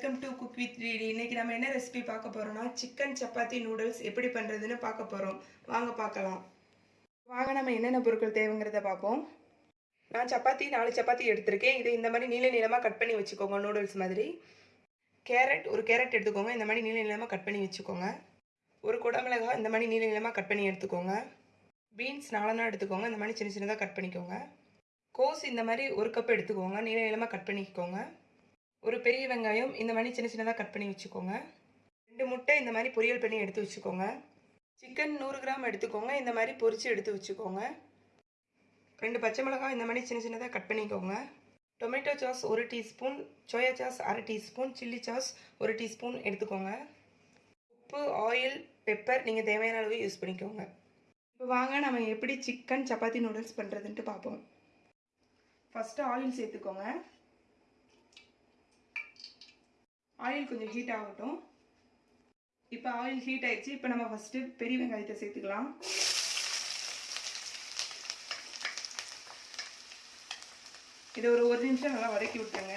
With ரீடி இன்னைக்கு நம்ம என்ன ரெசிபி பார்க்க போறோம்னா சிக்கன் சப்பாத்தி நூடுல்ஸ் எப்படி பண்ணுறதுன்னு பார்க்க போகிறோம் வாங்க பார்க்கலாம். வாங்க நம்ம என்னென்ன பொருட்கள் தேவைங்கிறத பார்ப்போம். நான் சப்பாத்தி நாலு சப்பாத்தி எடுத்திருக்கேன். இதை இந்த மாதிரி நீள நீளமாக கட் பண்ணி வச்சுக்கோங்க நூடுல்ஸ் மாதிரி. கேரட் ஒரு கேரட் எடுத்துக்கோங்க. இந்த மாதிரி நீள நீளமாக கட் பண்ணி வச்சுக்கோங்க. ஒரு குடமிளகா இந்த மாதிரி நீள நீளமாக கட் பண்ணி எடுத்துக்கோங்க. பீன்ஸ் நாலனா எடுத்துக்கோங்க. இந்த மாதிரி சின்ன சின்னதாக கட் பண்ணிக்கோங்க. கோஸ் இந்த மாதிரி ஒரு கப் எடுத்துக்கோங்க. நீள நீளமாக கட் பண்ணிக்கோங்க. ஒரு பெரிய வெங்காயம் இந்த மாதிரி சின்ன சின்னதாக கட் பண்ணி வச்சுக்கோங்க. ரெண்டு முட்டை இந்த மாதிரி பொரியல் பண்ணி எடுத்து வச்சுக்கோங்க. சிக்கன் நூறு கிராம் எடுத்துக்கோங்க இந்த மாதிரி பொரித்து எடுத்து வச்சுக்கோங்க. ரெண்டு பச்சை மிளகாய் இந்த மாதிரி சின்ன சின்னதாக கட் பண்ணிக்கோங்க. டொமேட்டோ சாஸ் ஒரு டீஸ்பூன் சோயா சாஸ் அரை டீஸ்பூன் சில்லி சாஸ் ஒரு டீஸ்பூன் எடுத்துக்கோங்க. உப்பு ஆயில் பெப்பர் நீங்கள் தேவையான அளவு யூஸ் பண்ணிக்கோங்க. இப்போ வாங்க நம்ம எப்படி சிக்கன் சப்பாத்தி நூடுல்ஸ் பண்ணுறதுன்ட்டு பார்ப்போம் ஃபஸ்ட்டு ஆயில் சேர்த்துக்கோங்க. ஆயில் கொஞ்சம் ஹீட் ஆகட்டும். இப்போ ஆயில் ஹீட் ஆயிடுச்சு. இப்போ நம்ம ஃபஸ்ட்டு பெரிய வெங்காயத்தை சேர்த்துக்கலாம். இதை ஒரு ஒரு நிமிஷம் நல்லா வதக்கி விட்டுருங்க.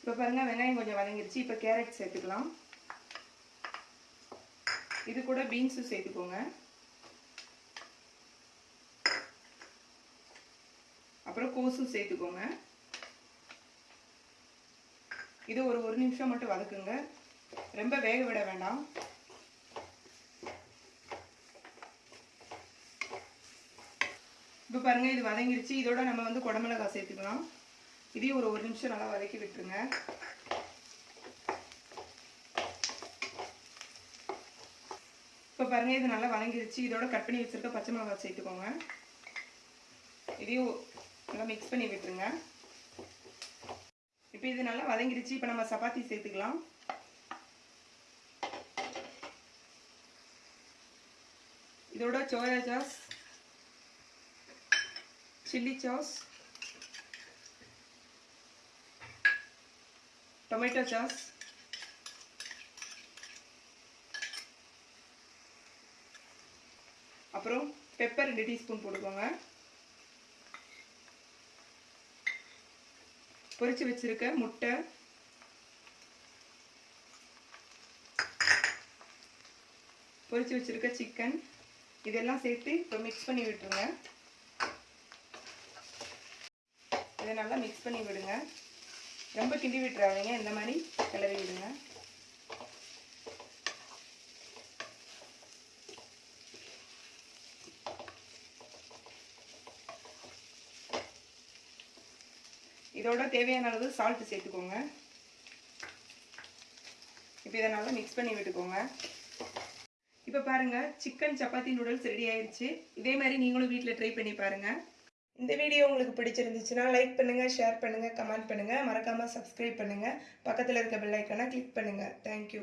இப்போ பாருங்க வெங்காயம் கொஞ்சம் வதங்கிடுச்சு. இப்போ கேரட் சேர்த்துக்கலாம். இது கூட பீன்ஸும் சேர்த்துக்கோங்க. அப்புறம் கோஸும் சேர்த்துக்கோங்க. இது ஒரு ஒரு நிமிஷம் மட்டும் வதக்குங்க. ரொம்ப வேக விட வேண்டாம். இப்போ பாருங்கள் இது வதங்கிருச்சு. இதோட நம்ம வந்து குடமிளகாய் சேர்த்துக்கலாம். இதையும் ஒரு ஒரு நிமிஷம் நல்லா வதக்கி விட்டுருங்க. இப்போ பாருங்க இது நல்லா வதங்கிருச்சு. இதோட கட் பண்ணி வச்சிருக்க பச்சை மிளகா சேர்த்துக்கோங்க. இதையும் நல்லா மிக்ஸ் பண்ணி விட்டுருங்க. இப்போ இது நல்லா வதங்கிருச்சு. இப்போ நம்ம சப்பாத்தி சேர்த்துக்கலாம். இதோட soya sauce chilli sauce tomato sauce அப்புறம் பெப்பர் ரெண்டு டீஸ்பூன் போட்டுக்கோங்க. பொரித்து வச்சிருக்க முட்டை. பொரித்து வச்சிருக்க சிக்கன் இதெல்லாம் சேர்த்து இப்போ மிக்ஸ் பண்ணி விட்டுருங்க. இதை நல்லா மிக்ஸ் பண்ணி விடுங்க. ரொம்ப கிண்டி விட்டுறாதீங்க. இந்த மாதிரி கிளறி விடுங்க. இதோட தேவையான அளவு சால்ட் சேர்த்துக்கோங்க. இப்போ இதை நல்லா மிக்ஸ் பண்ணி விட்டுக்கோங்க. இப்போ பாருங்க சிக்கன் சப்பாத்தி நூடுல்ஸ் ரெடி ஆயிடுச்சு இதே மாதிரி நீங்களும் வீட்டில் ட்ரை பண்ணி பாருங்க. இந்த வீடியோ உங்களுக்கு பிடிச்சிருந்துச்சுன்னா லைக் பண்ணுங்க ஷேர் பண்ணுங்க கமெண்ட் பண்ணுங்க. மறக்காம சப்ஸ்கிரைப் பண்ணுங்க. பக்கத்தில் இருக்க பெல்லைக்கான கிளிக் பண்ணுங்க. தேங்க்யூ